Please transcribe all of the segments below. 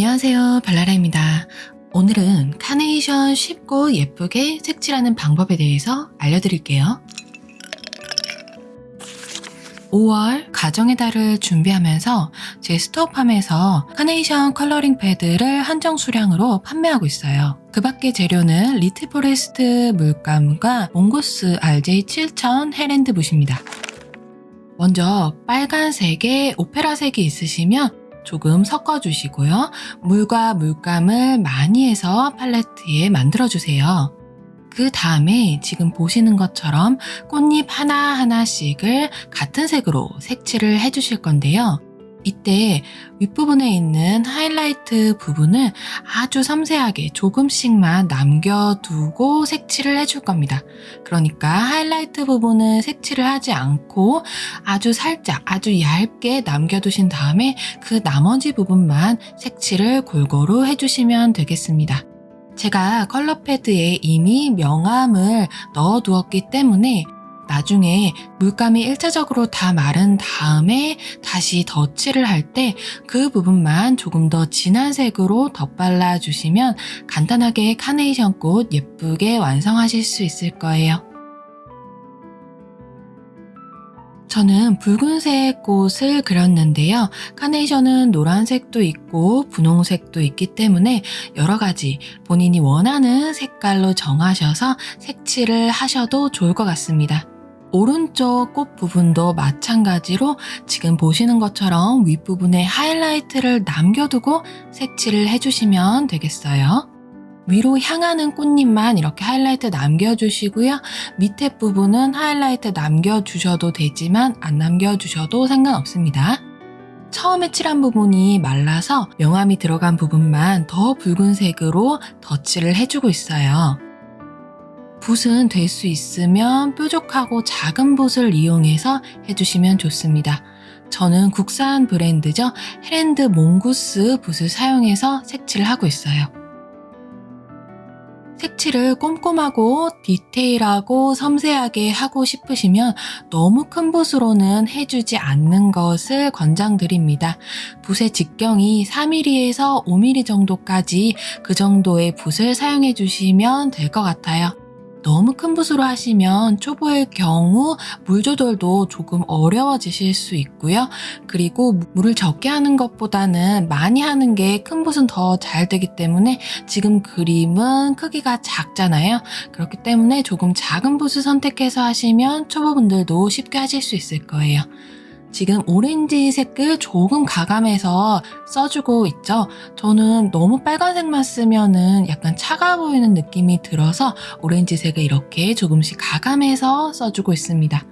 안녕하세요 발라라입니다. 오늘은 카네이션 쉽고 예쁘게 색칠하는 방법에 대해서 알려드릴게요. 5월 가정의 달을 준비하면서 제 스토어팜에서 카네이션 컬러링 패드를 한정 수량으로 판매하고 있어요. 그 밖의 재료는 리트 포레스트 물감과 몽고스 RJ7000 헤랜드 붓입니다. 먼저 빨간색에 오페라색이 있으시면 조금 섞어주시고요. 물과 물감을 많이 해서 팔레트에 만들어주세요. 그 다음에 지금 보시는 것처럼 꽃잎 하나하나씩을 같은 색으로 색칠을 해주실 건데요. 이때 윗부분에 있는 하이라이트 부분을 아주 섬세하게 조금씩만 남겨두고 색칠을 해줄 겁니다. 그러니까 하이라이트 부분은 색칠을 하지 않고 아주 살짝 아주 얇게 남겨두신 다음에 그 나머지 부분만 색칠을 골고루 해주시면 되겠습니다. 제가 컬러 패드에 이미 명암을 넣어 두었기 때문에 나중에 물감이 1차적으로 다 마른 다음에 다시 덧칠을 할 때 그 부분만 조금 더 진한 색으로 덧발라 주시면 간단하게 카네이션 꽃 예쁘게 완성하실 수 있을 거예요. 저는 붉은색 꽃을 그렸는데요. 카네이션은 노란색도 있고 분홍색도 있기 때문에 여러 가지 본인이 원하는 색깔로 정하셔서 색칠을 하셔도 좋을 것 같습니다. 오른쪽 꽃 부분도 마찬가지로 지금 보시는 것처럼 윗부분에 하이라이트를 남겨두고 색칠을 해주시면 되겠어요. 위로 향하는 꽃잎만 이렇게 하이라이트 남겨주시고요. 밑에 부분은 하이라이트 남겨주셔도 되지만 안 남겨주셔도 상관없습니다. 처음에 칠한 부분이 말라서 명암이 들어간 부분만 더 붉은색으로 덧칠을 해주고 있어요. 붓은 될 수 있으면 뾰족하고 작은 붓을 이용해서 해주시면 좋습니다. 저는 국산 브랜드죠. 헤랜드 몽구스 붓을 사용해서 색칠을 하고 있어요. 색칠을 꼼꼼하고 디테일하고 섬세하게 하고 싶으시면 너무 큰 붓으로는 해주지 않는 것을 권장드립니다. 붓의 직경이 4mm에서 5mm 정도까지 그 정도의 붓을 사용해 주시면 될 것 같아요. 너무 큰 붓으로 하시면 초보일 경우 물 조절도 조금 어려워지실 수 있고요. 그리고 물을 적게 하는 것보다는 많이 하는 게 큰 붓은 더 잘 되기 때문에 지금 그림은 크기가 작잖아요. 그렇기 때문에 조금 작은 붓을 선택해서 하시면 초보분들도 쉽게 하실 수 있을 거예요. 지금 오렌지 색을 조금 가감해서 써주고 있죠. 저는 너무 빨간색만 쓰면은 약간 차가워 보이는 느낌이 들어서 오렌지색을 이렇게 조금씩 가감해서 써주고 있습니다.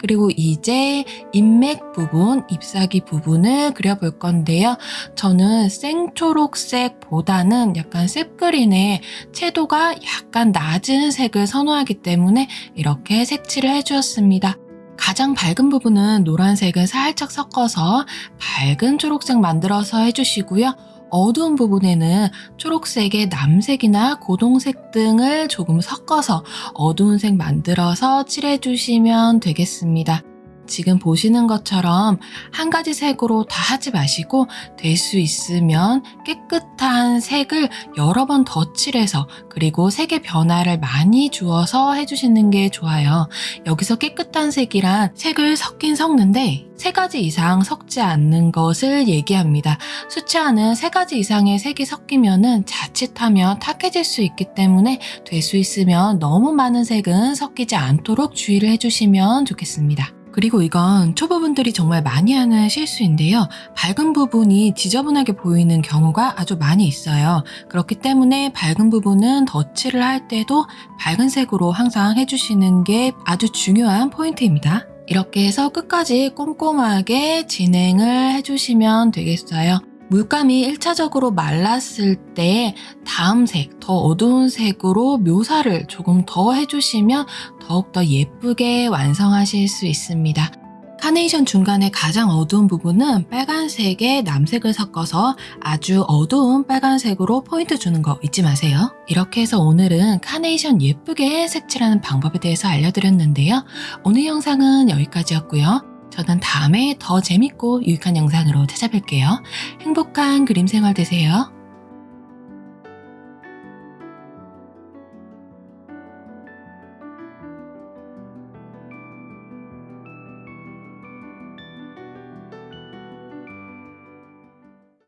그리고 이제 인맥 부분, 잎사귀 부분을 그려볼 건데요. 저는 생초록색보다는 약간 셉그린의 채도가 약간 낮은 색을 선호하기 때문에 이렇게 색칠을 해주었습니다. 가장 밝은 부분은 노란색을 살짝 섞어서 밝은 초록색 만들어서 해주시고요. 어두운 부분에는 초록색의 남색이나 고동색 등을 조금 섞어서 어두운 색 만들어서 칠해주시면 되겠습니다. 지금 보시는 것처럼 한 가지 색으로 다 하지 마시고 될 수 있으면 깨끗한 색을 여러 번 덧칠해서 그리고 색의 변화를 많이 주어서 해주시는 게 좋아요. 여기서 깨끗한 색이란 색을 섞긴 섞는데 세 가지 이상 섞지 않는 것을 얘기합니다. 수치하는 세 가지 이상의 색이 섞이면 자칫하면 탁해질 수 있기 때문에 될 수 있으면 너무 많은 색은 섞이지 않도록 주의를 해주시면 좋겠습니다. 그리고 이건 초보분들이 정말 많이 하는 실수인데요. 밝은 부분이 지저분하게 보이는 경우가 아주 많이 있어요. 그렇기 때문에 밝은 부분은 덧칠을 할 때도 밝은 색으로 항상 해주시는 게 아주 중요한 포인트입니다. 이렇게 해서 끝까지 꼼꼼하게 진행을 해주시면 되겠어요. 물감이 1차적으로 말랐을 때 다음 색, 더 어두운 색으로 묘사를 조금 더 해주시면 더욱더 예쁘게 완성하실 수 있습니다. 카네이션 중간에 가장 어두운 부분은 빨간색에 남색을 섞어서 아주 어두운 빨간색으로 포인트 주는 거 잊지 마세요. 이렇게 해서 오늘은 카네이션 예쁘게 색칠하는 방법에 대해서 알려드렸는데요. 오늘 영상은 여기까지였고요. 저는 다음에 더 재밌고 유익한 영상으로 찾아뵐게요. 행복한 그림 생활 되세요.